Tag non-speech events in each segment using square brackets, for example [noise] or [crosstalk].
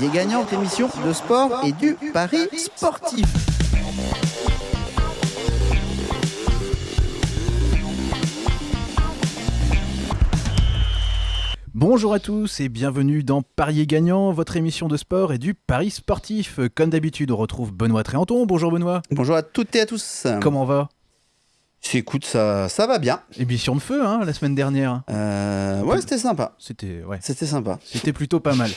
Parier gagnant, votre émission de sport et du pari sportif. Bonjour à tous et bienvenue dans Parier gagnant, votre émission de sport et du pari sportif. Comme d'habitude, on retrouve Benoît Tréanton. Bonjour Benoît. Bonjour à toutes et à tous. Comment va? Écoute, ça, ça va bien. Émission de feu, hein, la semaine dernière. Euh, ouais, c'était sympa. C'était ouais, C'était sympa. c'était plutôt pas mal.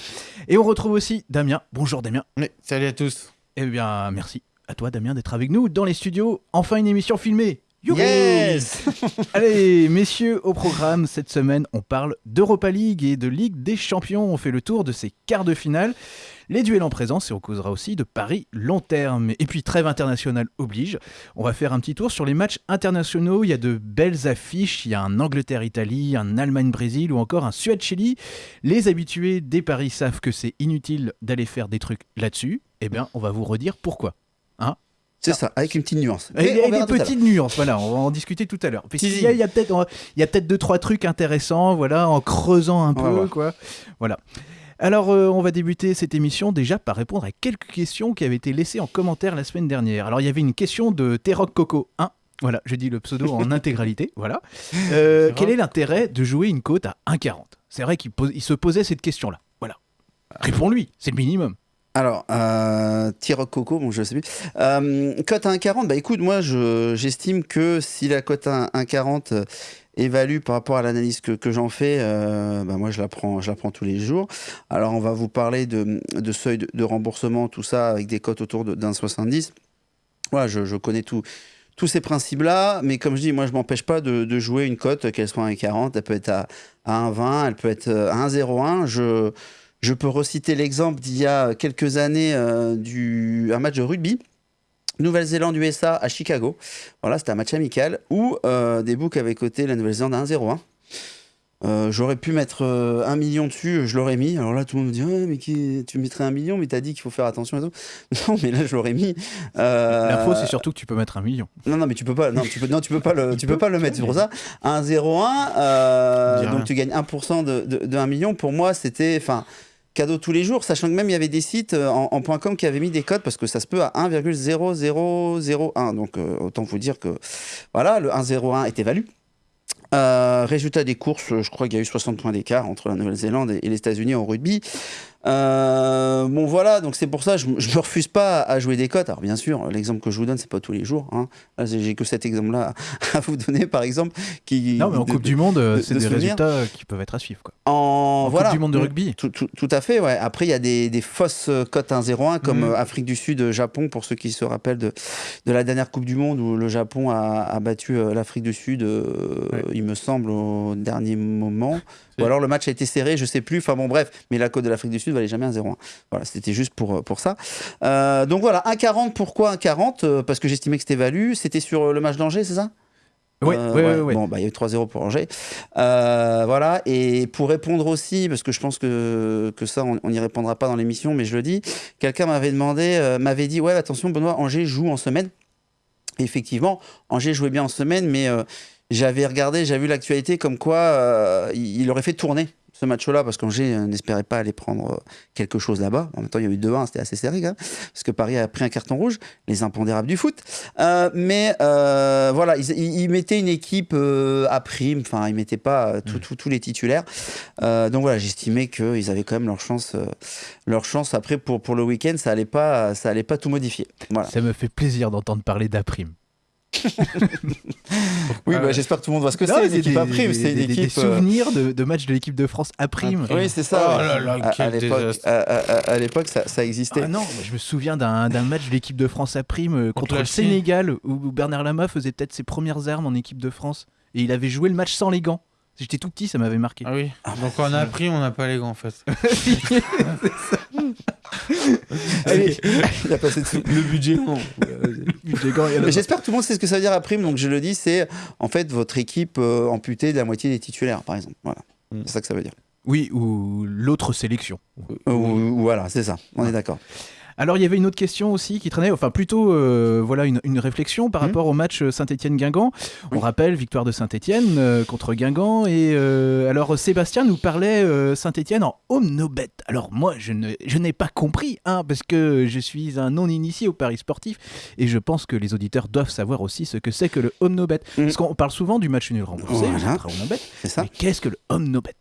Et on retrouve aussi Damien. Bonjour Damien. Oui, salut à tous. Eh bien, merci à toi Damien d'être avec nous dans les studios. Enfin une émission filmée. Yes [laughs] Allez, messieurs, au programme cette semaine, on parle d'Europa League et de Ligue des Champions. On fait le tour de ces quarts de finale, les duels en présence et on causera aussi de paris long terme. Et puis, trêve internationale oblige. On va faire un petit tour sur les matchs internationaux. Il y a de belles affiches. Il y a un Angleterre-Italie, un Allemagne-Brésil ou encore un Suède-Chili. Les habitués des paris savent que c'est inutile d'aller faire des trucs là-dessus. Eh bien, on va vous redire pourquoi. C'est ça, avec une petite nuance. Et a verra des petites nuances, voilà, on va en discuter tout à l'heure. Y a, il y a peut-être a peut-être deux trois trucs intéressants, voilà, en creusant un peu, quoi. Voilà. Alors, euh, on va débuter cette émission déjà par répondre à quelques questions qui avaient été laissées en commentaire la semaine dernière. Alors, il y avait une question de T-Rock Coco 1. Voilà, je dis le pseudo en [laughs] intégralité. Voilà. Euh, quel est l'intérêt de jouer une cote à 1,40 C'est vrai qu'il se posait cette question-là. Voilà. Réponds-lui, c'est le minimum. Alors, euh, Coco, bon, je sais plus. Euh, cote à 1,40, bah écoute, moi, je- j'estime que si la cote à 1,40 euh, évalue par rapport à l'analyse que, que j'en fais, euh, bah moi, je la, prends, je la prends tous les jours. Alors, on va vous parler de, de seuil de, remboursement, tout ça, avec des cotes autour d'un 70. Voilà, je, je connais tout. Tous ces principes-là, mais comme je dis, moi je m'empêche pas de, de jouer une cote, qu'elle soit à 1,40, elle peut être à, à 1,20, elle peut être euh, à 1,01. Je, je peux reciter l'exemple d'il y a quelques années euh, du un match de rugby. Nouvelle-Zélande-USA à Chicago. Voilà, c'était un match amical où euh, des books avaient coté la Nouvelle-Zélande à 1,01. Euh, J'aurais pu mettre euh, un million dessus, je l'aurais mis. Alors là, tout le monde me dit Ouais, mais qui... tu mettrais un million, mais t'as dit qu'il faut faire attention et tout. [laughs] Non, mais là, je l'aurais mis. Euh, L'info, c'est surtout que tu peux mettre un million. non, non, mais tu peux pas. Non, tu peux, non, tu peux pas le, [laughs] tu peux pas le mettre. C'est pour ça. 1,01. Dis rien. donc tu gagnes 1% de, de, de 1 million. Pour moi, c'était, enfin, cadeau tous les jours. Sachant que même il y avait des sites euh, en, .com qui avaient mis des codes parce que ça se peut à 1,0001. Donc euh, autant vous dire que voilà, le 1,01 était valu. Résultat des courses, je crois qu'il y a eu 60 points d'écart entre la Nouvelle-Zélande et les États-Unis en rugby. Euh, bon voilà, donc c'est pour ça je, je me refuse pas à jouer des cotes. Alors bien sûr, l'exemple que je vous donne, c'est pas tous les jours. Hein. Là, j'ai que cet exemple-là à [laughs] vous donner, par exemple, qui Non, mais en de- Coupe de- du Monde, euh, de- c'est de des résultats qui peuvent être à suivre. Quoi. en, En voilà. Coupe du Monde de Mm. rugby. Tout, tout- tout à fait, ouais. Après, il y a des, des fausses euh, cotes 1-0-1 comme Mm. euh, Afrique du Sud, euh, Japon, pour ceux qui se rappellent de, de la dernière Coupe du Monde où le Japon a, a battu euh, l'Afrique du Sud, euh, il me semble, au dernier moment. Ou alors le match a été serré, je sais plus. Enfin bon, bref, mais la cote de l'Afrique du Sud valait jamais 1-0-1. Voilà, c'était juste pour, euh, pour ça. Euh, donc voilà, 1-40, pourquoi 1-40 Euh, Parce que j'estimais que c'était valu. C'était sur le match d'Angers, c'est ça? Euh, ouais, ouais, ouais. Bon, bah, il y a eu 3-0 pour Angers. Euh, voilà. Et pour répondre aussi, parce que je pense que, que ça, on n'y répondra pas dans l'émission, mais je le dis, quelqu'un m'avait demandé, euh, m'avait dit Ouais, attention, Benoît, Angers joue en semaine. Et effectivement, Angers jouait bien en semaine, mais j'avais regardé, j'avais vu l'actualité comme quoi euh, il, aurait fait tourner ce match-là, parce qu'Angers euh, n'espérait pas aller prendre euh, quelque chose là-bas. En même temps, il y a eu 2-1, c'était assez serré parce que Paris a pris un carton rouge, les impondérables du foot. Euh, mais euh, voilà, ils, ils- mettaient une équipe euh, à prime, enfin, ils mettaient pas tout- tous les titulaires. Donc voilà, j'estimais qu'ils avaient quand même leur chance. leur chance. Après, pour, pour le week-end, ça allait pas, ça allait pas tout modifier. Voilà. Ça me fait plaisir d'entendre parler d'Aprime. [laughs] Oui, Ah bah, ouais. j'espère que tout le monde voit ce que c'est, une équipe à prime. C'est une des- euh, souvenirs de, de matchs de l'équipe de France à prime. Oui, c'est ça. Oh ouais. là là, À- l'époque, ça, ça existait. Ah non, je me souviens d'un match de l'équipe de France à prime euh, contre le. Sénégal où Bernard Lama faisait peut-être ses premières armes en équipe de France et il avait joué le match sans les gants. J'étais tout petit, ça m'avait marqué. Ah oui. Donc on a appris, on n'a pas les gants en fait. [laughs] Allez, Il a passé dessous. Le budget, non. j'espère que tout le monde sait ce que ça veut dire à prime. Donc je le dis, c'est en fait votre équipe euh, amputée de la moitié des titulaires, par exemple. Voilà. Mm. C'est ça que ça veut dire. Oui, ou l'autre sélection. Ou- ou- voilà, c'est ça. On est d'accord. Alors il y avait une autre question aussi qui traînait, enfin plutôt euh, voilà une, une réflexion par Mhm. rapport au match Saint-Étienne-Guingamp. On Oui. rappelle victoire de Saint-Étienne euh, contre Guingamp et euh, alors Sébastien nous parlait euh, Saint-Étienne en home no bet. Alors moi je ne je n'ai pas compris hein, parce que je suis un non initié au paris sportif et je pense que les auditeurs doivent savoir aussi ce que c'est que le home no bet. Mhm. Parce qu'on parle souvent du match nul remboursé, Voilà. home no bet. Mais qu'est-ce que le home no bet?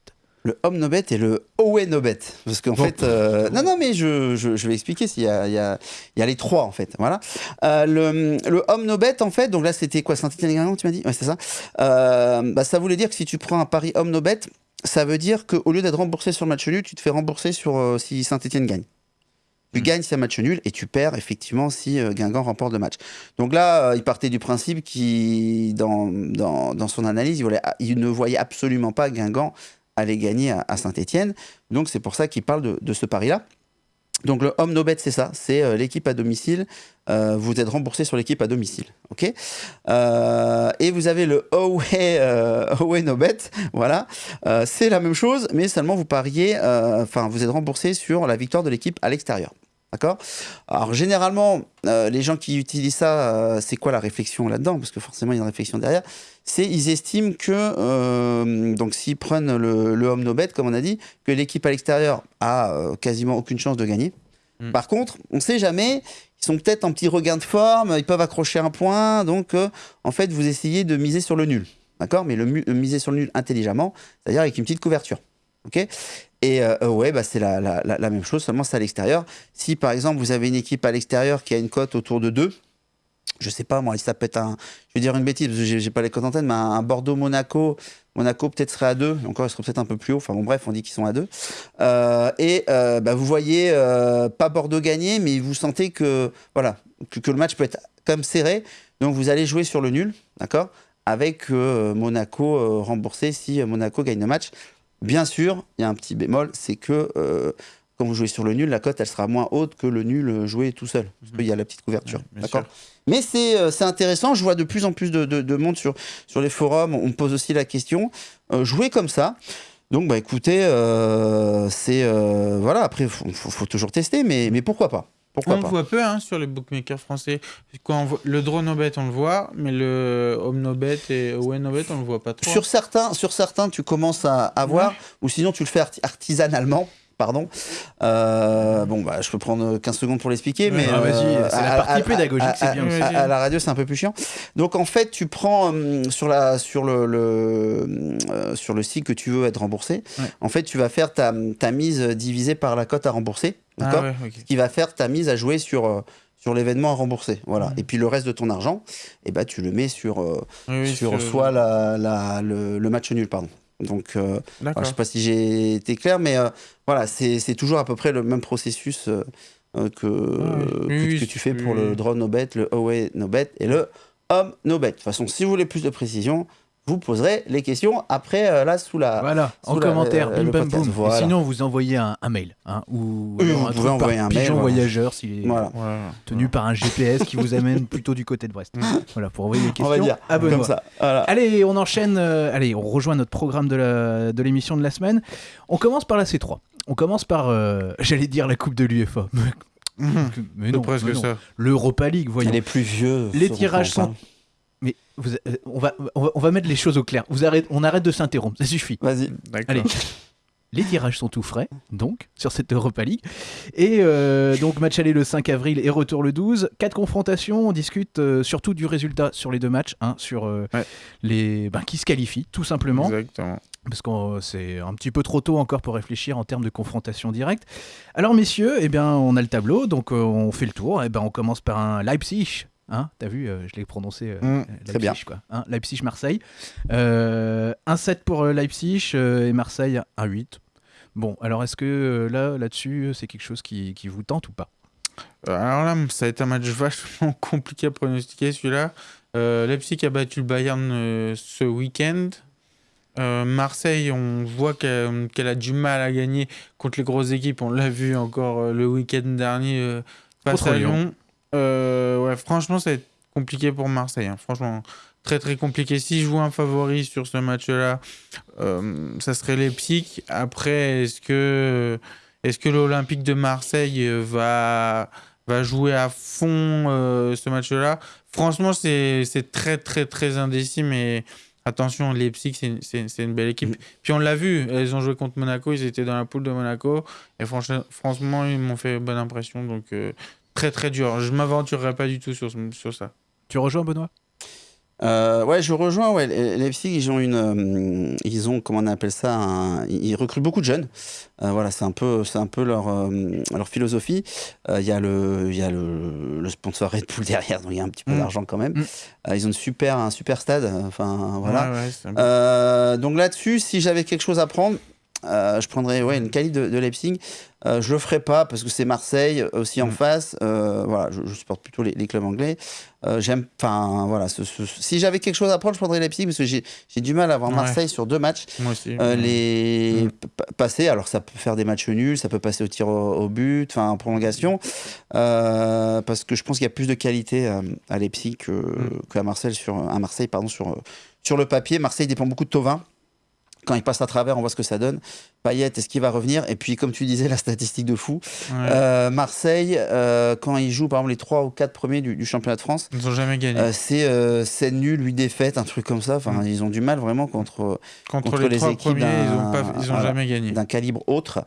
Le home no bet et le away no bet. Parce qu'en fait. euh, non, non, mais je, je, je vais expliquer. s'il y a, il y, a, il y a les trois, en fait. Voilà. Euh, le, le home no bet, en fait, donc là, c'était quoi Saint-Etienne tu m'as dit? Ouais, c'est ça. Euh, bah, ça voulait dire que si tu prends un pari home no bet, ça veut dire qu'au lieu d'être remboursé sur le match nul, tu te fais rembourser sur euh, si Saint-Etienne gagne. Tu Mm. gagnes si un match nul et tu perds effectivement si euh, Guingamp remporte le match. Donc là, euh, il partait du principe qu'il, dans, dans, dans son analyse, il, voulait- il ne voyait absolument pas Guingamp aller gagner à, Saint-Etienne. Donc c'est pour ça qu'il parle de, ce pari-là. Donc le home no bet, c'est ça, c'est euh, l'équipe à domicile. Euh, vous êtes remboursé sur l'équipe à domicile, ok? Euh, Et vous avez le away, away no bet, voilà. C'est la même chose, mais seulement vous pariez, enfin vous êtes remboursé sur la victoire de l'équipe à l'extérieur. D'accord? Alors généralement, les gens qui utilisent ça, c'est quoi la réflexion là-dedans? Parce que forcément, il y a une réflexion derrière. C'est ils estiment que, euh, donc s'ils prennent le, le home no bet, comme on a dit, que l'équipe à l'extérieur a euh, quasiment aucune chance de gagner. Mm. Par contre, on ne sait jamais, ils sont peut-être en petit regain de forme, ils peuvent accrocher un point, donc euh, en fait, vous essayez de miser sur le nul. D'accord? Mais le, miser sur le nul intelligemment, c'est-à-dire avec une petite couverture. Ok? Et euh, ouais, bah, c'est la, la- la- la même chose, seulement c'est à l'extérieur. Si par exemple vous avez une équipe à l'extérieur qui a une cote autour de 2, je sais pas moi, ça peut être un. Je vais dire une bêtise parce que j'ai pas les cotes en tête, mais un, Bordeaux-Monaco, Monaco peut-être serait à 2, encore il serait peut-être un peu plus haut. Enfin bon, bref, on dit qu'ils sont à 2. et euh, bah, vous voyez euh, pas Bordeaux gagner, mais vous sentez que, voilà, que, que le match peut être comme serré. Donc vous allez jouer sur le nul, d'accord Avec euh, Monaco euh, remboursé si euh, Monaco gagne le match. Bien sûr, il y a un petit bémol, c'est que euh, quand vous jouez sur le nul, la cote elle sera moins haute que le nul euh, joué tout seul, parce qu'il y a la petite couverture. Ouais, d'accord. Mais c'est euh, c'est intéressant, je vois de plus en plus de, de- de monde sur, sur les forums, on me pose aussi la question, euh, jouer comme ça. Donc bah écoutez, euh, c'est euh, voilà, après faut, faut, faut toujours tester, mais, mais pourquoi pas? Pourquoi On le pas? voit peu hein, sur les bookmakers français. Quand on voit- le draw no bet, on le voit, mais le home no bet et away no bet, on le voit pas trop. Sur certains, sur certains, tu commences à avoir, ou sinon tu le fais arti- artisanalement. Pardon. Euh, bon, bah, je peux prendre 15 secondes pour l'expliquer, mais ah, euh, c'est la partie à- pédagogique, c'est bien. À, à la radio, c'est un peu plus chiant. Donc, en fait, tu prends hum, sur la sur le, le, euh, sur le site que tu veux être remboursé. Ouais. En fait, tu vas faire ta, ta mise divisée par la cote à rembourser, Ah d'accord ouais, ok. Ce qui va faire ta mise à jouer sur euh, sur l'événement à rembourser. Voilà. Et puis le reste de ton argent, eh ben, tu le mets sur euh, Oui, sur sur- soit la, la- le, le match nul, pardon. Donc, euh, alors, je sais pas si j'ai été clair, mais euh, voilà, c'est toujours à peu près le même processus euh, euh, que, que, oui, que tu fais oui, pour le draw no bet, le away no bet et le home no bet. De toute façon, si vous voulez plus de précision, vous poserez les questions après, euh, là, sous la. Voilà, en la- commentaire, euh, bim bam boum. Voilà. sinon, vous envoyez un, un mail. hein, ou Oui, vous un pouvez envoyer un mail, pigeon voilà. voyageur s'il est Voilà. Voilà. tenu par un GPS qui vous amène plutôt du côté de Brest. voilà, pour envoyer les On questions va dire comme ça. Voilà. Allez, on enchaîne. euh, allez, on rejoint notre programme de la- de l'émission de, la semaine. On commence par la C3. On commence par, euh, j'allais dire la Coupe de l'UEFA. Mais, mais non, presque mais non. ça. L'Europa League, voyons. Les plus vieux. Les tirages sont- Mais vous- euh, on, va, on, va, on va mettre les choses au clair. Vous on arrête de s'interrompre, ça suffit. Vas-y. Allez. Les tirages sont tout frais, donc, sur cette Europa League. Et euh, donc, match aller le 5 avril et retour le 12. Quatre confrontations, on discute euh, surtout du résultat sur les deux matchs, hein, sur euh, Ouais. les ben, qui se qualifient, tout simplement. Exactement. Parce que c'est un petit peu trop tôt encore pour réfléchir en termes de confrontation directe. Alors, messieurs, eh bien, on a le tableau, donc euh, on fait le tour. Eh ben, on commence par un Leipzig. Hein, T'as vu, euh, je l'ai prononcé euh, Mm, euh, très bien. Leipzig, quoi. Hein, Leipzig-Marseille. Euh, 1-7 pour Leipzig euh, et Marseille 1-8. Bon, alors est-ce que là, là-dessus, c'est quelque chose qui, qui vous tente ou pas? Alors là, ça va être un match vachement [laughs] compliqué à pronostiquer celui-là. Euh, Leipzig a battu le Bayern euh, ce week-end. Euh, Marseille, on voit qu'elle a du mal à gagner contre les grosses équipes. On l'a vu encore euh, le week-end dernier euh, face Contre à Lyon. Lyon. Euh, ouais, franchement, ça va être compliqué pour Marseille. hein. Franchement, très très compliqué. Si je vois un favori sur ce match-là, euh, ça serait Leipzig. Après, est-ce que Est-ce que l'Olympique de Marseille euh, va, va jouer à fond euh, ce match-là? Franchement, c'est très, très, très indécis, mais attention, Leipzig, c'est une- belle équipe. Mm. Puis on l'a vu, ils ont joué contre Monaco, ils étaient dans la poule de Monaco, et franchement, franchement ils m'ont fait bonne impression, donc euh, très, très dur. Je m'aventurerai pas du tout sur, sur ça. Tu rejoins Benoît? Euh, ouais, je rejoins. Ouais, Le- Leipzig, ils ont une, euh, ils ont comment on appelle ça, un- ils recrutent beaucoup de jeunes. Euh, voilà, c'est un peu, c'est un peu leur euh, leur philosophie. Euh, Il y a le, il y a le, le sponsor Red Bull derrière, donc il y a un petit peu Mm. d'argent quand même. Mm. Euh, ils ont une super, un super stade. Enfin voilà. Ouais, ouais, c'est un peu- Euh, donc là-dessus, si j'avais quelque chose à prendre, euh, je prendrais ouais, une qualité de, de Leipzig. Euh, je le ferai pas parce que c'est Marseille aussi en Mm. face. Euh, voilà, je, je supporte plutôt les, les clubs anglais. Euh, J'aime, enfin voilà. ce- ce- si j'avais quelque chose à prendre, je prendrais Leipzig parce que j'ai du mal à voir Ouais. Marseille sur deux matchs. Moi aussi. Euh, les Mm. passer, alors ça peut faire des matchs nuls, ça peut passer au tir au, au but, enfin en prolongation, euh, parce que je pense qu'il y a plus de qualité euh, à Leipzig que, Mm. qu'à Marseille sur à Marseille pardon sur euh, sur le papier. Marseille dépend beaucoup de Tovin. Quand il passe à travers, on voit ce que ça donne. Payet, est-ce qu'il va revenir? Et puis, comme tu disais, la statistique de fou. Ouais. Euh, Marseille, euh, quand il joue par exemple les 3 ou 4 premiers du, du championnat de France, Ils n'ont jamais gagné. euh, c'est euh, c'est nul, 8 défaites, un truc comme ça. Enfin, Mm. ils ont du mal vraiment contre, contre, contre les, les équipes premiers, ils n'ont jamais gagné. d'un calibre autre.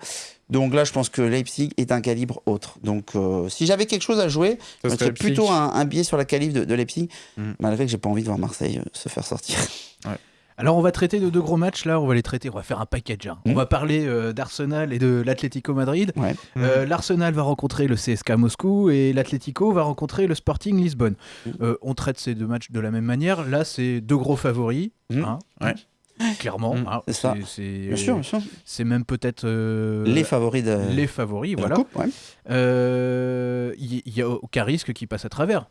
Donc là, je pense que Leipzig est un calibre autre. Donc, si j'avais quelque chose à jouer, mettrais plutôt un, un billet sur la qualif de, de Leipzig, Mm. malgré que j'ai pas envie de voir Marseille se faire sortir. Alors on va traiter de deux gros matchs là, on va les traiter, on va faire un package. hein. On Mhm. va parler euh, d'Arsenal et de l'Atlético Madrid. Ouais. Euh, L'Arsenal va rencontrer le CSK Moscou et l'Atlético va rencontrer le Sporting Lisbonne. Mhm. Euh, on traite ces deux matchs de la même manière. Là, c'est deux gros favoris. Hein. Ouais. Clairement. Hein. C'est ça. C'est Bien sûr, bien sûr. c'est même peut-être euh, les favoris de, les favoris. de Voilà. coupe. ouais. Euh, Il n'y a aucun risque qui passe à travers.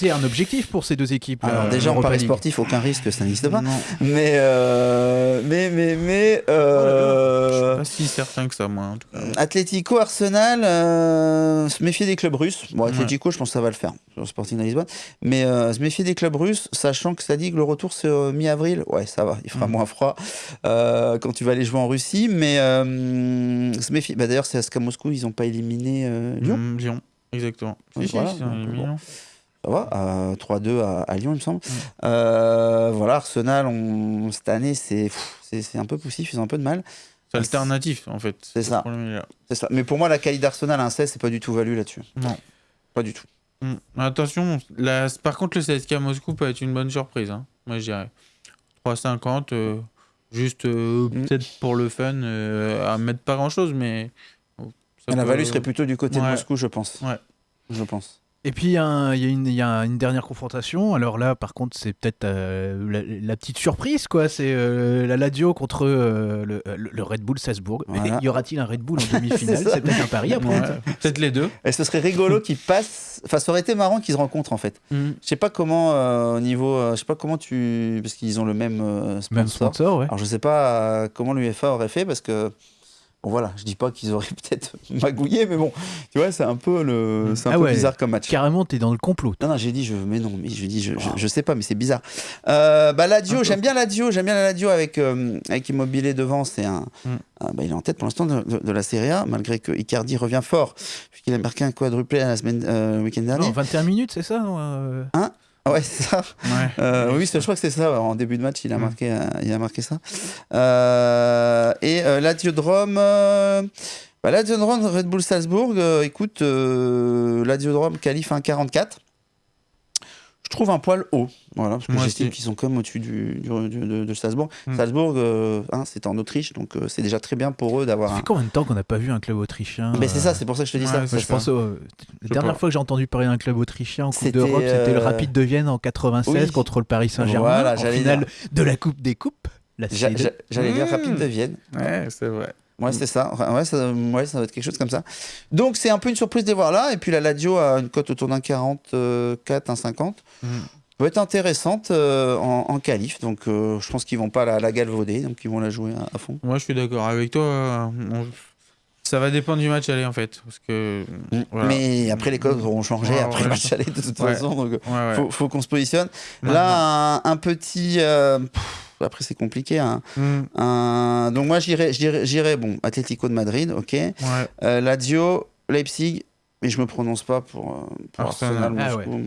C'est un objectif pour ces deux équipes. Alors, là, déjà, en paris sportif, aucun risque, ça n'existe pas. Non, Mais, euh, mais, mais, mais, je euh, suis pas si certain que ça, moi. En tout cas. Atlético, Arsenal, euh, se méfier des clubs russes. Bon, Atlético, je pense que ça va le faire Sporting de Lisbonne. Mais euh, se méfier des clubs russes, sachant que ça dit que le retour c'est euh, mi-avril. Ouais, ça va, il fera Mm. moins froid euh, quand tu vas aller jouer en Russie. Mais euh, se méfier. Bah, D'ailleurs, c'est à SK Moscou, ils n'ont pas éliminé euh, Lyon. Mm, Lyon, exactement. Si, si, voilà, ils Ça va, euh, 3-2 à, à Lyon, il me semble. Euh, voilà, Arsenal, on- cette année, c'est un peu poussif, ils ont un peu de mal. C'est alternatif, en fait. C'est ça. Ça. Mais pour moi, la qualité d'Arsenal à un 16, c'est pas du tout valu là-dessus. Non. Pas du tout. Mm. Attention, la- par contre, le CSK Moscou peut être une bonne surprise. hein. Moi, je dirais 3,50, euh, juste euh, Mm. peut-être pour le fun, à mettre pas grand-chose, mais. ça la peut- value serait plutôt du côté de. Moscou, je pense. Ouais. Je pense. Et puis il y, a y une- il y a une dernière confrontation. Alors là, par contre, c'est peut-être euh, la, la petite surprise, quoi. C'est euh, la Lazio contre euh, le, Red Bull Salzbourg. Mais Voilà. y aura-t-il un Red Bull en [laughs] demi-finale C'est peut-être un pari à prendre. Ouais, peut-être les deux. Et ce serait rigolo qu'ils passent. Enfin, ça aurait été marrant qu'ils se rencontrent en fait. Mm. Je sais pas comment, euh, au niveau. euh, je sais pas comment tu. Parce qu'ils ont le même euh, sponsor. Même sponsor, ouais. Alors, je sais pas euh, comment l'UEFA aurait fait parce que. Voilà, je dis pas qu'ils auraient [laughs] peut-être magouillé, mais bon, tu vois, c'est un peu, le... c'est un Ah peu ouais. bizarre comme match. Carrément, t'es dans le complot. Non, non, j'ai dit, je, mais non, mais je dis, je, je, je sais pas, mais c'est bizarre. Euh, bah, Ladio, j'aime bien Ladio, j'aime bien la Ladio avec, euh, avec Immobilier devant, c'est un, Mm. ah, bah, il est en tête pour l'instant de, de- de la Serie A, malgré que Icardi revient fort, puisqu'il a marqué un quadruplé la semaine, euh, le week-end dernier. Non, 21 minutes, c'est ça euh Ah [laughs] ouais, c'est ça. Ouais. Euh, oui, je crois que c'est ça. En début de match, il a marqué, euh, il a marqué ça. Euh, et euh, Ladiodrome, euh, bah, Ladiodrome, Red Bull Salzbourg. écoute, euh, Ladiodrome qualifie un 44. Je trouve un poil haut, voilà, parce que j'estime qu'ils sont quand même au-dessus du, du- du- de, de Salzbourg. Mm. Salzbourg, euh, hein, c'est en Autriche, donc euh, c'est déjà très bien pour eux d'avoir Ça un. fait combien de temps qu'on n'a pas vu un club autrichien Mais c'est euh, ça, c'est pour ça que je te dis ouais, ça. je pense au- la dernière fois que j'ai entendu parler d'un club autrichien en Coupe C'était, d'Europe, c'était le euh, Rapide de Vienne en 96 oui. Ah, contre le Paris Saint-Germain Voilà, en j'allais finale de la Coupe des Coupes. La J'a- C2. j'a- J'allais dire Mm. rapide de Vienne. Ouais, c'est vrai. Ouais, c'est ça. Ouais, ça. Ouais, ça va être quelque chose comme ça. Donc, c'est un peu une surprise de les voir là. Et puis, la Ladio a une cote autour d'un 44, un 50. Mm. Peut être intéressante euh, en, en qualif. Donc, euh, je pense qu'ils vont pas la, la galvauder. Donc, ils vont la jouer à, à fond. Moi, je suis d'accord avec toi. euh, on- Ça va dépendre du match aller, en fait. Parce que. Voilà. Mais après, les codes auront changé Ouais, après le match aller de toute Ouais. façon. Donc, Ouais, faut, faut qu'on se positionne. Là, un, un petit. euh, pff, après c'est compliqué. hein. Mm. Un- Donc moi j'irais, j'irais, bon, Atlético de Madrid, ok. Ouais. Euh, Lazio, Leipzig, mais je me prononce pas pour, euh, pour Arsenal. Arsenal, Ah Moscou.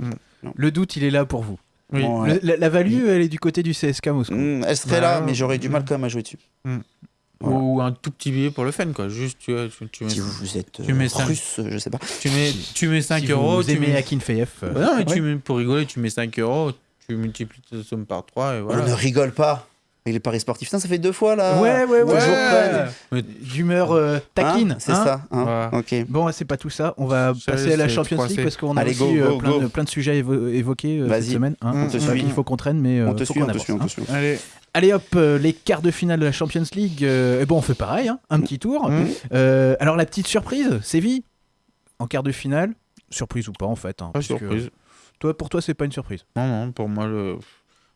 Le doute, il est là pour vous. Oui. Bon, ouais. Le- la, la value, elle est du côté du CSK Moscou. Mm, elle serait Bah, là, mais j'aurais du mal quand même à jouer dessus. Voilà. Ou un tout petit billet pour le fun, quoi. Juste, tu, vois, tu, tu mets, Si vous êtes tu mets euh, cinq. russe, je sais pas. tu mets, tu mets 5 si euros. vous tu aimez mets... Akinfeev, euh, Bah non, mais tu Ouais. mets, pour rigoler, tu mets 5 euros, tu multiplies ta somme par 3 et On ne rigole pas. avec les paris sportifs. Ça fait deux fois là. Ouais, ouais, ouais. Toujours Ouais. d'humeur euh, taquine. Hein, c'est hein. ça. hein. Ok. Bon, c'est pas tout ça. On va passer à la Champions 3C. League parce qu'on a Allez, aussi go, euh, go, plein, go. De, plein de sujets à évo- évoquer euh, cette Vas-y. semaine. hein. On te Donc, suit. Il faut qu'on traîne, mais euh, On te suit, on te. Allez. Allez hop, euh, les quarts de finale de la Champions League. euh, et bon, on fait pareil, hein, un petit tour. Mmh. Euh, alors la petite surprise, Séville en quart de finale. Surprise ou pas en fait. hein, Pas que- surprise. Toi, pour toi, c'est pas une surprise. Non, non, pour moi, le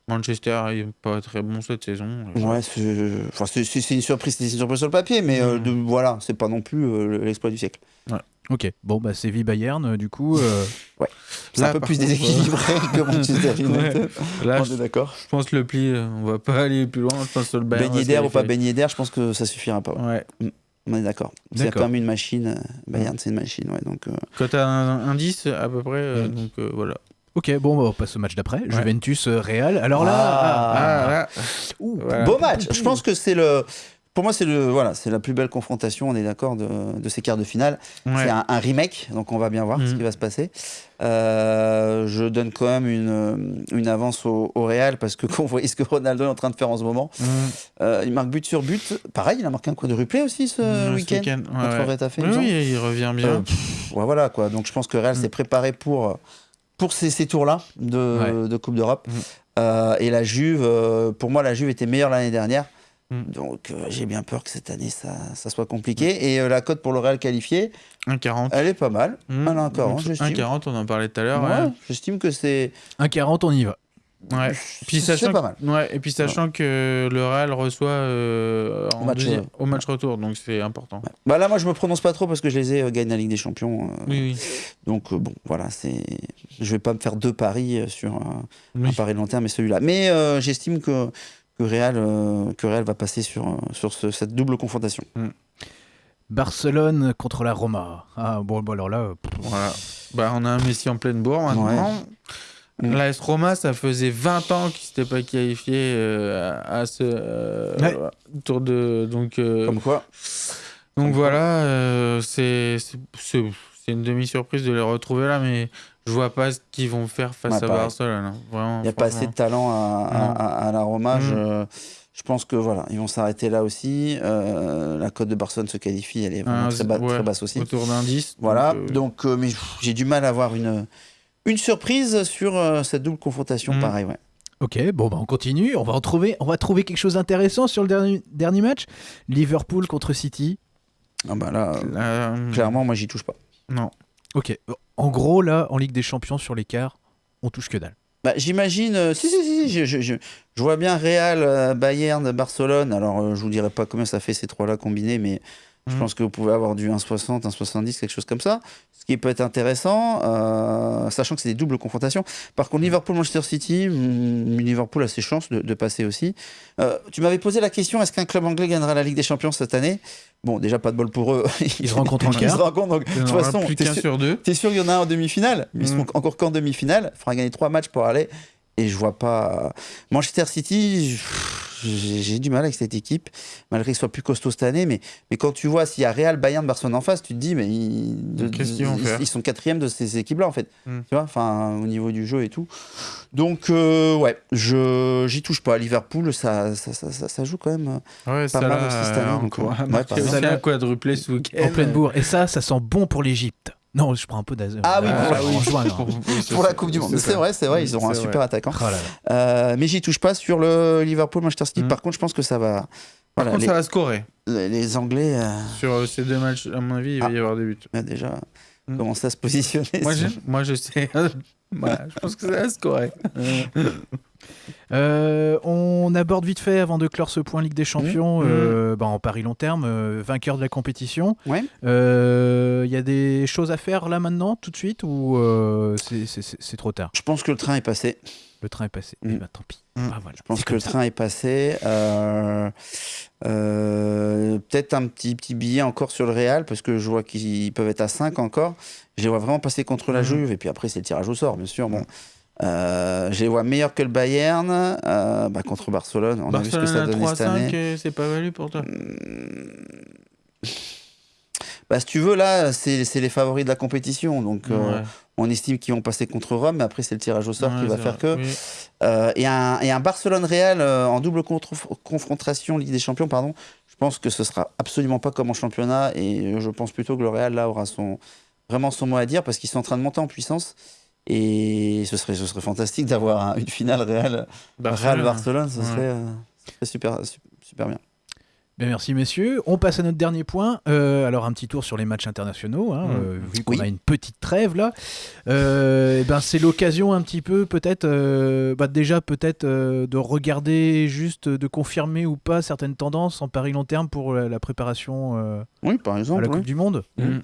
Manchester il est pas très bon cette saison. Ouais, c'est enfin, c'est- c'est- c'est une surprise, c'est une surprise sur le papier, mais euh, Mm. de- voilà, c'est pas non plus euh, l'exploit du siècle. Ok, bon, bah Séville Bayern, euh, du coup. euh, [laughs] C'est Là, un peu plus contre, déséquilibré que Manchester [laughs] United. Là, On je, est d'accord. je pense que le pli, euh, on va pas aller plus loin. Je pense que le Bayern. Se d'air ou pas baigné d'air, je pense que ça suffira pas. ouais. Ouais. On est d'accord. C'est quand même une machine. euh, Bayern, c'est une machine, ouais. Donc, euh, Quand t'as un, un 10 à peu près, euh, donc euh, voilà. Ok, bon, bah, on passe au match d'après. Juventus euh, Real. Alors là, Ah. ah, Ah, là. ouh, Voilà. Beau match. Je pense que c'est le. Pour moi, c'est le voilà, c'est la plus belle confrontation. On est d'accord de, de ces quarts de finale. Ouais. C'est un, un remake, donc on va bien voir ce Mhm. qui va se passer. Euh, je donne quand même une, une avance au, au Real parce que [laughs] quand on voit ce que Ronaldo est en train de faire en ce moment, Mm. euh, il marque but sur but. Pareil, il a marqué un quadruplé aussi ce Mm, ce week-end week-end, ouais, contre ouais. Retafe, il Oui, il revient bien. Euh, pff, ouais, voilà quoi. Donc je pense que Real Mm. s'est préparé pour pour ces, ces tours-là de, Ouais. de Coupe d'Europe. Mm. Euh, et la Juve, euh, pour moi, la Juve était meilleure l'année dernière. Mm. Donc euh, j'ai bien peur que cette année ça, ça soit compliqué. Et la cote pour le Real qualifié, 1,40. elle est pas mal. Mm. Ah, là, encore, Donc, hein, j'estime. 1,40, on en parlait tout à l'heure. Ouais, ouais. J'estime que c'est un 40, on y va. Ouais. Puis c'est sachant pas mal. que- ouais, et puis sachant que le Real reçoit euh, en Au match, deuxième- euh, au match retour, donc c'est important. Bah là, moi, je me prononce pas trop parce que je les ai euh, gagnés la Ligue des Champions. euh, Oui, oui. Donc euh, bon, voilà, c'est. Je vais pas me faire deux paris euh, sur un, Oui. un pari long terme et celui-là. Mais euh, j'estime que que Real, euh, que Real va passer sur, sur ce- cette double confrontation. Barcelone contre la Roma. Ah, bon, bon alors là, euh, Voilà. Bah, on a un Messi en pleine bourre maintenant. L'AS Roma, ça faisait 20 ans qu'il s'était pas qualifié euh, à, à ce euh, Ouais. tour de. Donc, euh, Comme quoi donc comme voilà, c'est une demi-surprise de les retrouver là, mais je vois pas ce qu'ils vont faire face à. Barcelone. hein. Il n'y a pas assez de talent à, la Roma. Mm. Je, je pense que voilà, ils vont s'arrêter là aussi. La cote de Barcelone se qualifie, elle est vraiment Un- très, ba- ouais, très basse aussi. Autour d'un 10. Voilà, donc, donc mais j'ai du mal à avoir une, une surprise sur euh, cette double confrontation, Mm. pareil, ouais. ok, bon, bah, on continue. On va, en trouver, on va trouver quelque chose d'intéressant sur le dernier, dernier match. Liverpool contre City. Ah bah là, euh, là, clairement, moi, j'y touche pas. Non. Ok, en gros, là, en Ligue des Champions, sur l'écart, on touche que dalle. Bah, J'imagine, euh, si, si, si, si, je, je- je- je vois bien Real, euh, Bayern, Barcelone. Alors, euh, je vous dirai pas combien ça fait ces trois-là combinés, mais je Mhm. pense que vous pouvez avoir du 1,60, 1,70, quelque chose comme ça. Ce qui peut être intéressant, euh, sachant que c'est des doubles confrontations. Par contre, Liverpool-Manchester City, hmm, Liverpool a ses chances de, de passer aussi. Euh, tu m'avais posé la question est-ce qu'un club anglais gagnera la Ligue des Champions cette année? Bon, déjà, pas de bol pour eux. [laughs] Ils se rencontrent en Ils se rencontrent, donc, de toute façon, t'es sûr- sûr qu'il y en a un en demi-finale? Ils Mm. seront encore qu'en demi-finale. Il faudra gagner trois matchs pour aller. Et je vois pas. Manchester City, j'ai du mal avec cette équipe, malgré qu'ils soient plus costauds cette année. Mais, mais quand tu vois s'il y a Real, Bayern, Barcelone en face, tu te dis, mais ils, de- Qu'est-ce qu'ils vont ils- faire ils sont quatrièmes de ces équipes-là, en fait. Mm. Tu vois, enfin, au niveau du jeu et tout. Donc, euh, ouais, je j'y touche pas. Liverpool, ça, ça, ça, ça- ça joue quand même. Ouais, Pas ça mal aussi cette euh, année, donc, ouais. Ouais, Ça, quadruplé. En pleine bourre. Et ça, ça sent bon pour l'Égypte. Non, je prends un peu d'azur. Ah oui, pour la- juin. Pour la Coupe du Monde. C'est vrai, c'est vrai, ils auront un super attaquant. Oh là là. Euh, mais j'y touche pas sur le Liverpool Manchester City. Mm. Par contre, je pense que ça va. Par Voilà, contre, les, ça va scorer. les- les Anglais euh, Sur euh, ces deux matchs, à mon avis, il va Ah. y avoir des buts. ont déjà Mm. commencé à se positionner. Moi, je, sur- moi, je sais. [laughs] Voilà, je pense que ça va scorer. Euh, on aborde vite fait, avant de clore ce point Ligue des Champions, Mmh. euh, bah, en Paris long terme, euh, vainqueur de la compétition. Ouais. Il y a des choses à faire là maintenant, tout de suite, ou c'est- trop tard? Je pense que le train est passé. Le train est passé. Mm. Eh ben, tant pis. Mm. Ah, voilà. Je pense que le ça. train est passé. Peut-être un petit, petit billet encore sur le Real, parce que je vois qu'ils peuvent être à 5 encore. Je les vois vraiment passer contre la Mhm. Juve, et puis après, c'est le tirage au sort, bien sûr. Bon. Euh, je les vois meilleurs que le Bayern euh, bah, contre Barcelone. On a vu ce que ça Barcelone à donnait cette année. 3-5, c'est pas valu pour toi. Bah, si tu veux, là, c'est les favoris de la compétition. Donc, euh. On estime qu'ils vont passer contre Rome, mais après, c'est le tirage au sort qui va faire vrai. que. Oui. Euh, et, un, et un Barcelone-Real euh, en double confrontation Ligue des Champions, pardon, je pense que ce sera absolument pas comme en championnat. Et je pense plutôt que le Real, là, aura son, vraiment son mot à dire parce qu'ils sont en train de monter en puissance. Et ce serait, ce serait fantastique d'avoir un- une finale Real- Barcelone. Real-Barcelone. ce Ouais. serait, euh, ce serait super, su- super bien. Ben, merci messieurs. On passe à notre dernier point. Euh, alors un petit tour sur les matchs internationaux, hein, Mm. euh, vu qu'on Oui. a une petite trêve là. Euh, ben, c'est l'occasion un petit peu peut-être, euh, bah, déjà peut-être de regarder juste, de confirmer ou pas certaines tendances en pari long terme pour la, la préparation Oui, par à exemple. la oui. Coupe du Monde. Mm.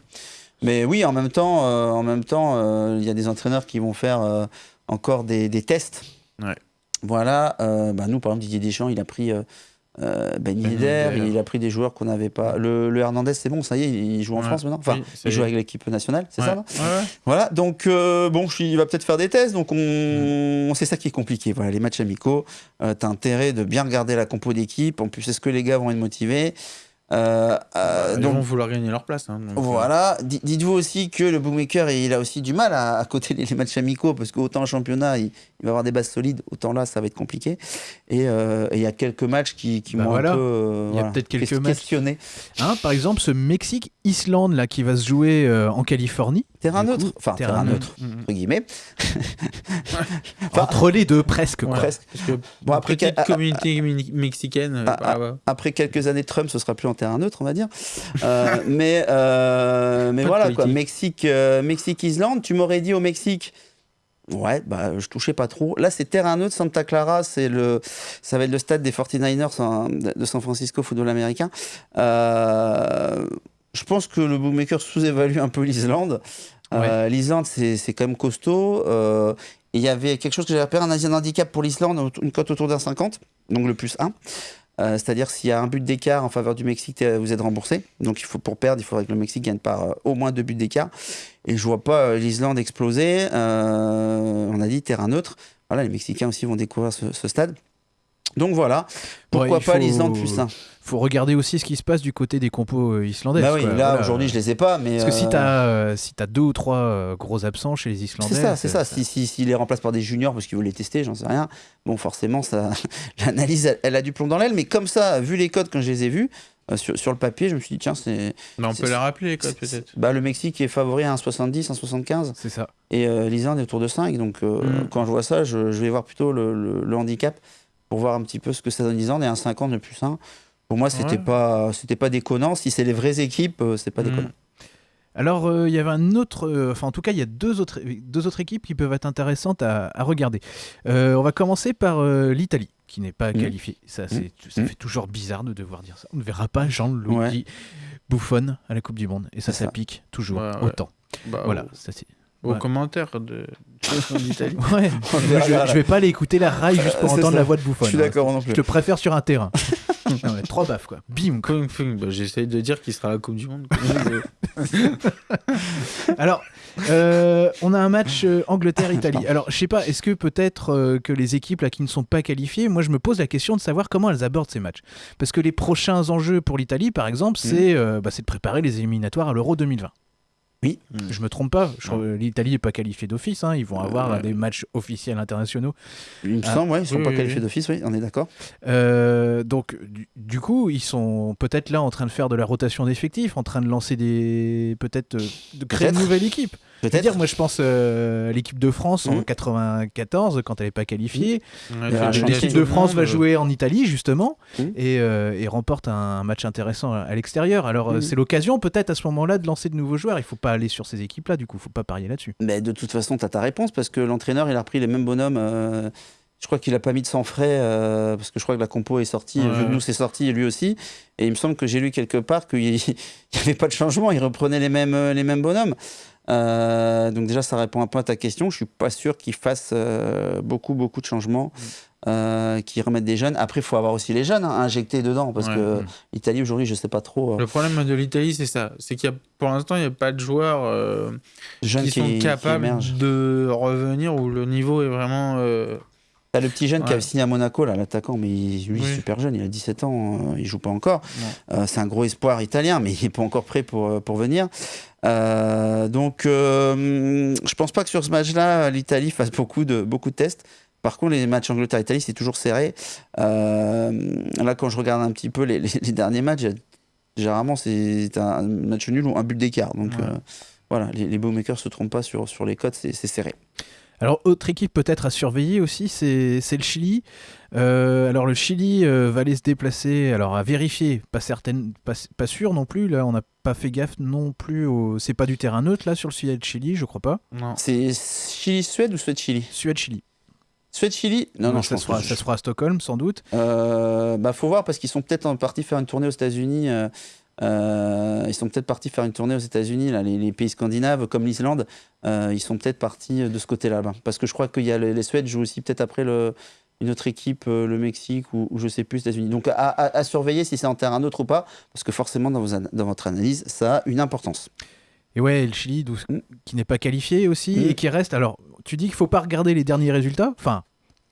Mais oui, en même temps, en même temps, il y a des entraîneurs qui vont faire encore des, des tests. Ouais. Voilà. bah, nous, par exemple, Didier Deschamps, il a pris euh, euh, Ben Yedder, il a pris des joueurs qu'on n'avait pas. Le, le Hernandez, c'est bon, ça y est, il joue en Ouais. France maintenant. Enfin, Oui, il joue avec l'équipe nationale, c'est Ouais. ça non Ouais. Voilà. Donc euh, bon, il va peut-être faire des tests. Donc on, c'est ça qui est compliqué. Voilà, les matchs amicaux. Euh, T'as intérêt de bien regarder la compo d'équipe. En plus, est-ce que les gars vont être motivés? Euh, euh, Ils donc vont vouloir gagner leur place. hein, donc, euh, voilà. Dites-vous aussi que le bookmaker, il a aussi du mal à, à coter les, les matchs amicaux parce qu'autant en championnat, il, il va avoir des bases solides, autant là, ça va être compliqué. Et il y a quelques matchs qui, qui Bah m'ont voilà. un peu Il y a peut-être quelques ques- matchs. Hein, par exemple, ce Mexique-Islande là qui va se jouer euh, en Californie. Terrain neutre, coup, enfin terrain terrain neutre. neutre, Mm, entre guillemets. [laughs] Enfin, Entre les deux, presque. Ouais, presque. Parce que Bon, après, petite quel- communauté mexicaine. euh, bah, ouais. Après quelques années de Trump, ce sera plus en terrain neutre, on va dire. Euh, [laughs] mais euh, mais Pas voilà quoi. Mexique, euh, Mexique, Islande. Tu m'aurais dit au Mexique. Ouais, bah je touchais pas trop. Là, c'est terrain neutre. Santa Clara, c'est le, ça va être le stade des 49ers en- de San Francisco, football américain. Euh, je pense que le bookmaker sous-évalue un peu l'Islande. Euh, L'Islande, c'est quand même costaud. Euh, Il y avait quelque chose que j'ai repéré, un Asian handicap pour l'Islande, une cote autour d'un 50, donc le plus 1. Euh, C'est-à-dire s'il y a un but d'écart en faveur du Mexique, vous êtes remboursé. Donc il faut pour perdre, il faudrait que le Mexique gagne par au moins deux buts d'écart. Et je vois pas l'Islande exploser. On a dit terrain neutre. Voilà, les Mexicains aussi vont découvrir ce, ce stade. Donc voilà, pourquoi pas faut- l'Islande plus 1 Faut regarder aussi ce qui se passe du côté des compos euh, islandais. Bah oui, quoi. là Voilà. aujourd'hui je les ai pas, mais Parce que si euh, t'as euh, si t'as deux ou trois euh, gros absents chez les Islandais, C'est ça, c'est ça. Si, si, s'il les remplace par des juniors parce qu'ils veulent les tester, j'en sais rien. Bon, forcément, ça, [laughs] l'analyse, elle, elle a du plomb dans l'aile. Mais comme ça, vu les codes quand je les ai vus euh, sur, sur le papier, je me suis dit tiens, c'est. Bah, on peut la rappeler, les codes, c'est- peut-être. Bah, le Mexique est favori à 1,70, 1,75 c'est ça. et euh, l'Islande est autour de 5. Donc euh, Mm. quand je vois ça, je, je vais voir plutôt le, le- le handicap pour voir un petit peu ce que ça donne l'Islande et un 50 de plus 1. Pour moi, c'était Ouais. pas, c'était pas déconnant. Si c'est les vraies équipes, euh, c'est pas Mm. déconnant. Alors, euh, il y avait un autre. euh, enfin, en tout cas, il y a deux autres, deux autres équipes qui peuvent être intéressantes à, à regarder. Euh, on va commencer par euh, l'Italie, qui n'est pas Mhm. qualifiée. Ça, c'est, ça Mhm. fait toujours bizarre de devoir dire ça. On ne verra pas Jean-Louis Ouais. Buffon à la Coupe du Monde. Et ça, ça ça. pique toujours Ouais, ouais. autant. Bah, Voilà, Aux, ça c'est. Aux Ouais. commentaires de d'Italie. [laughs] Ouais. Je, je vais pas aller écouter la rail juste pour entendre ça. la voix de Buffon. Je suis hein. d'accord non Je plus. te préfère sur un terrain. [laughs] Ouais, trois baffes quoi. Bim. Bah, J'essaye de dire qu'il sera à la Coupe du Monde. [laughs] Alors, euh, on a un match euh, Angleterre-Italie. Alors, je sais pas, est-ce que peut-être euh, que les équipes là, qui ne sont pas qualifiées, moi je me pose la question de savoir comment elles abordent ces matchs. Parce que les prochains enjeux pour l'Italie, par exemple, c'est euh, bah, c'est de préparer les éliminatoires à l'Euro 2020. Oui. Je me trompe pas, l'Italie n'est pas qualifiée d'office, hein, ils vont avoir Ouais. des matchs officiels internationaux. Il me Ah. semble, ouais, ils sont Oui, pas oui, qualifiés oui. d'office, oui, on est d'accord. Euh, donc, du, du coup, ils sont peut-être là en train de faire de la rotation d'effectifs, en train de lancer des. Peut-être euh, de créer une nouvelle équipe. Je veux Peut-être. dire, moi je pense euh, l'équipe de France en Mhm. 94 quand elle n'est pas qualifiée. Il champion des L'équipe de le France monde, va euh, jouer en Italie justement et, euh, et remporte un match intéressant à, l'extérieur. Alors euh, c'est l'occasion peut-être à ce moment-là de lancer de nouveaux joueurs. Il faut pas aller sur ces équipes-là, du coup, faut pas parier là-dessus. Mais de toute façon, tu as ta réponse parce que l'entraîneur, il a repris les mêmes bonhommes. euh, je crois qu'il a pas mis de sang frais euh, parce que je crois que la compo est sortie. Ouais. Que nous, c'est sorti lui aussi. Et il me semble que j'ai lu quelque part qu'il [laughs] n'y avait pas de changement. Il reprenait les mêmes, euh, les mêmes bonhommes. Euh, donc déjà, ça répond un peu à ta question. Je suis pas sûr qu'ils fassent euh, beaucoup, beaucoup de changements, Mm. euh, qu'ils remettent des jeunes. Après, il faut avoir aussi les jeunes hein, injectés dedans, parce Ouais. que l'Italie aujourd'hui, je sais pas trop. euh, Le problème de l'Italie, c'est ça. C'est qu'il y a, pour l'instant, il n'y a pas de joueurs jeunes qui qui, sont qui capables de revenir où le niveau est vraiment. T'as le petit jeune qui a signé à Monaco, là, l'attaquant, mais il, lui, il est Oui. super jeune, il a 17 ans, euh, il joue pas encore. Euh, c'est un gros espoir italien, mais il est pas encore prêt pour, pour venir. Euh, donc, euh, je pense pas que sur ce match-là, l'Italie fasse beaucoup de, beaucoup de tests. Par contre, les matchs Angleterre-Italie, c'est toujours serré. Euh, là, quand je regarde un petit peu les, les- les derniers matchs, généralement, c'est un match nul ou un but d'écart. Donc, Ouais. euh, voilà, les, les bookmakers se trompent pas sur, sur les cotes, c'est serré. Alors, autre équipe peut-être à surveiller aussi, c'est le Chili. Euh, alors, le Chili euh, va aller se déplacer, alors à vérifier, pas certaine, pas, pas sûr non plus. Là, on n'a pas fait gaffe non plus. Au... C'est pas du terrain neutre là sur le Suède-Chili, je crois pas. Non. C'est Chili-Suède ou Suède-Chili Suède-Chili. Suède-Chili Non, non, je ça, pense se fera, que- ça se fera à Stockholm sans doute. Euh, bah, faut voir parce qu'ils sont peut-être en partie faire une tournée aux États-Unis. euh, euh, ils sont peut-être partis faire une tournée aux États-Unis, là, les, les pays scandinaves comme l'Islande. euh, ils sont peut-être partis de ce côté-là. là. Parce que je crois qu'il y a le- les Suèdes jouent aussi peut-être après le, une autre équipe, euh, le Mexique ou, ou je sais plus, les États-Unis. Donc à, à- à surveiller si c'est en terrain neutre ou pas, parce que forcément dans, vos an- dans votre analyse, ça a une importance. Et ouais, le Chili, Mm. qui n'est pas qualifié aussi Mm. et qui reste. Alors, tu dis qu'il faut pas regarder les derniers résultats. Enfin,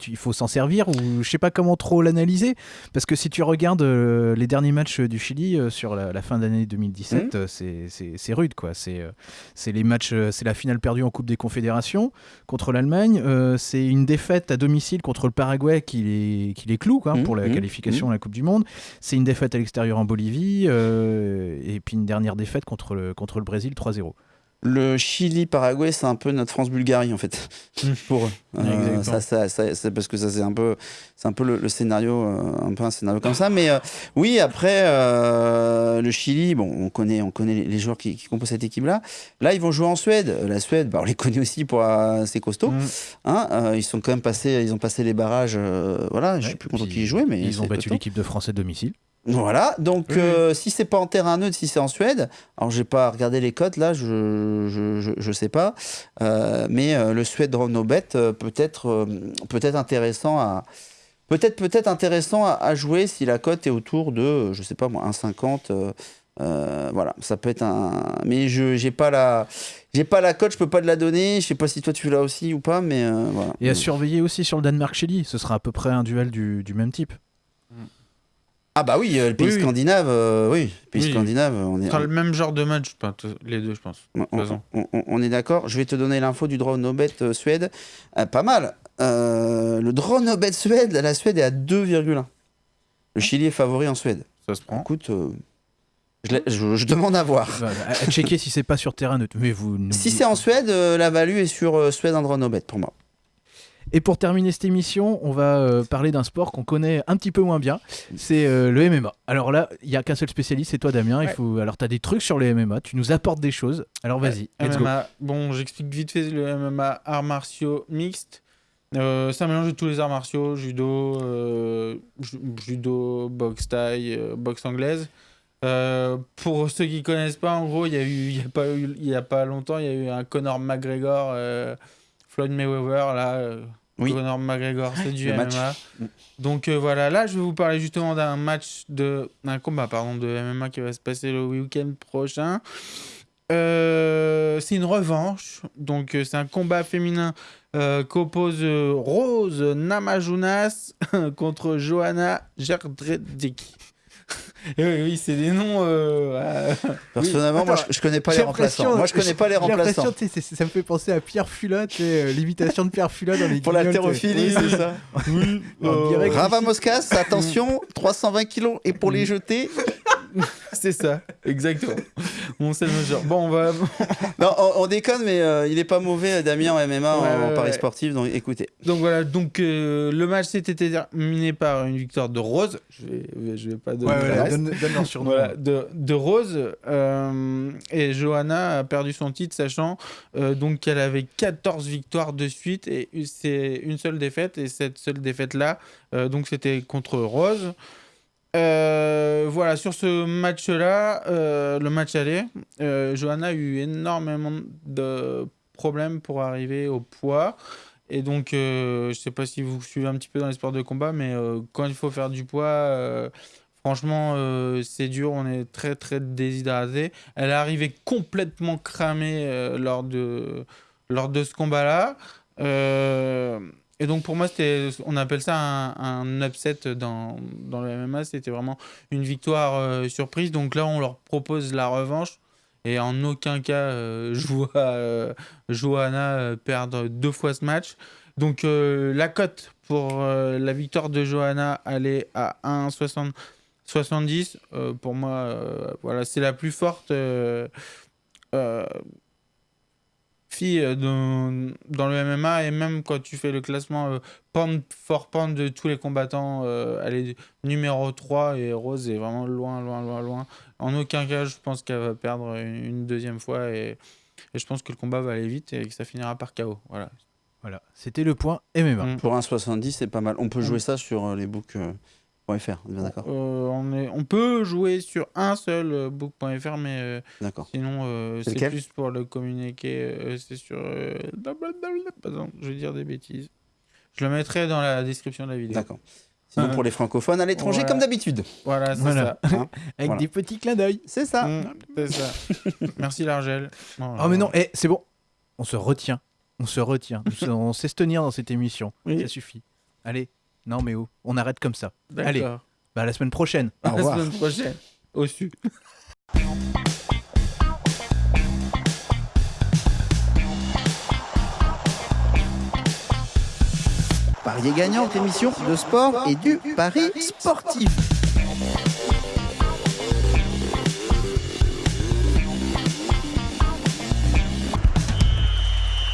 il faut s'en servir ou je sais pas comment trop l'analyser parce que si tu regardes euh, les derniers matchs du Chili euh, sur la, la fin d'année 2017, Mm. euh, c'est- rude quoi. C'est euh, c'est les matchs, euh, c'est la finale perdue en Coupe des Confédérations contre l'Allemagne. euh, c'est une défaite à domicile contre le Paraguay qui les qui les cloue quoi, Mm, pour la mm, qualification à la Coupe du Monde. C'est une défaite à l'extérieur en Bolivie euh, et puis une dernière défaite contre le contre le Brésil 3-0. Le Chili-Paraguay, c'est un peu notre France-Bulgarie en fait, [laughs] pour eux. Euh, Exactement. ça, ça, ça- c'est parce que ça c'est un peu, c'est un peu le, le scénario, euh, un peu un scénario comme ça. Mais euh, oui, après euh, le Chili, bon, on connaît, on connaît les, joueurs qui, qui composent cette équipe-là. Là, ils vont jouer en Suède. La Suède, bah, on les [laughs] connaît aussi pour c'est costaud. Mm. Hein, ils sont quand même passés, ils ont passé les barrages. voilà, je Ouais, suis plus content qu'ils y jouaient, mais Ils ont battu l'équipe de France à domicile. Voilà, donc Oui, euh, si c'est pas en terrain neutre, si c'est en Suède, alors j'ai pas regardé les cotes là, je je, je, je sais pas, Euh, mais euh, le Suède draw no bet euh, peut être euh, peut être intéressant à peut-être peut-être intéressant à, à jouer si la cote est autour de je sais pas moi 1,50 euh, euh, voilà, ça peut être un mais je j'ai pas la j'ai pas la cote, je peux pas te la donner, je sais pas si toi tu l'as aussi ou pas mais voilà. Et à surveiller aussi sur le Danemark-Chili, ce sera à peu près un duel du, du même type. Ah bah oui, euh, le pays Oui, oui. scandinave euh, oui, le pays Oui. scandinave, on est sera le même genre de match, les deux, je pense. On, on- raison. on- on- on est d'accord. Je vais te donner l'info du draw no bet euh, Suède. Euh, pas mal. Euh, le draw no bet Suède, la Suède est à 2,1. Le Chili est favori en Suède. Ça se prend. Écoute, euh, je, l'ai- je- je demande à voir. Voilà, à, à checker si c'est pas sur terrain neutre. Mais vous n'oubliez- Si c'est en Suède, euh, la value est sur euh, Suède en draw no bet pour moi. Et pour terminer cette émission, on va euh, parler d'un sport qu'on connaît un petit peu moins bien. C'est euh, le MMA. Alors là, il y a qu'un seul spécialiste, c'est toi Damien. Il faut... Alors tu as des trucs sur le MMA, tu nous apportes des choses. Alors vas-y, let's go. Bon, j'explique vite fait le MMA arts martiaux mixtes. Euh, c'est un mélange de tous les arts martiaux, judo, euh, ju- judo, boxe thaï, euh, boxe anglaise. Euh, pour ceux qui connaissent pas, en gros, il y a eu, il y a pas eu, il y a pas longtemps, il y a eu un Conor McGregor, euh, Floyd Mayweather, là. euh, Oui. Conor McGregor, c'est du Le MMA. match. Mm. Donc euh, voilà, là je vais vous parler justement d'un match de d'un combat pardon de MMA qui va se passer le week-end prochain. Euh, c'est une revanche, donc euh, c'est un combat féminin euh, qu'oppose Rose Namajunas [laughs] contre Johanna Gerdredzik. Oui, oui, c'est des noms. euh, [laughs] euh, Personnellement, moi, Attends, je, je connais pas les remplaçants. Moi, je connais pas les remplaçants. ça me fait penser à Pierre sais, euh, l'imitation de Pierre Fulot dans les Pour Guignols, l'haltérophilie, tu sais. c'est ça. [laughs] oui, On dirait que- Rava Moscas, attention, 320 kilos. Et pour les jeter, [laughs] c'est ça, exactement. Bon, c'est le même genre. Bon, on va. [laughs] non, on, on déconne, mais euh, il est pas mauvais, Damien, en MMA, en, Ouais, en ouais, paris ouais. sportif. Donc écoutez. Donc voilà, donc euh, le match s'était terminé par une victoire de Rose. Je vais, je vais pas donner voilà, reste. donne, donne leur surnom. Voilà, de, de Rose. euh, et Johanna a perdu son titre, sachant euh, donc qu'elle avait 14 victoires de suite et c'est une seule défaite. Et cette seule défaite-là, euh, donc c'était contre Rose. Euh, voilà, sur ce match-là, euh, le match aller, euh, Johanna a eu énormément de problèmes pour arriver au poids. Et donc, je ne sais pas si vous suivez un petit peu dans les sports de combat, mais quand il faut faire du poids, franchement, c'est dur. On est très, très déshydraté. Elle est arrivée complètement cramée lors, de, lors de ce combat-là. Et donc pour moi, on appelle ça un, upset dans, dans, le MMA. C'était vraiment une victoire euh, surprise. Donc là, on leur propose la revanche. Et en aucun cas, euh, [laughs] je vois euh, Johanna perdre deux fois ce match. Donc la cote pour la victoire de Johanna, elle est à 1,70. pour moi, voilà, c'est la plus forte euh, dans, dans, le MMA et même quand tu fais le classement euh, pound for pound de tous les combattants, euh, elle est numéro 3 et Rose est vraiment loin, loin, loin, loin. En aucun cas, je pense qu'elle va perdre une, deuxième fois et, et, je pense que le combat va aller vite et que ça finira par KO. Voilà. Voilà, c'était le point MMA. Mm. Pour un 70, c'est pas mal. On peut jouer mm. ça sur les books. Euh, on, est, on peut jouer sur un seul euh, book.fr, mais euh, sinon c'est plus pour le communiquer. c'est sur. Pardon, je vais dire des bêtises. Je le mettrai dans la description de la vidéo. D'accord. Sinon, pour les francophones à l'étranger, comme d'habitude. Voilà, c'est ça. Hein [laughs] Avec des petits clins d'œil. C'est ça. Mmh, c'est ça. [laughs] Merci, l'Argel. Oh, mais non, eh, c'est bon. On se retient. On se retient. [laughs] on sait se tenir dans cette émission. Ça suffit. Allez, non, mais où? On arrête comme ça. Allez, bah, à la semaine prochaine. Au revoir. La semaine prochaine. Au sud. Parier gagnant, émission de sport et du pari sportif.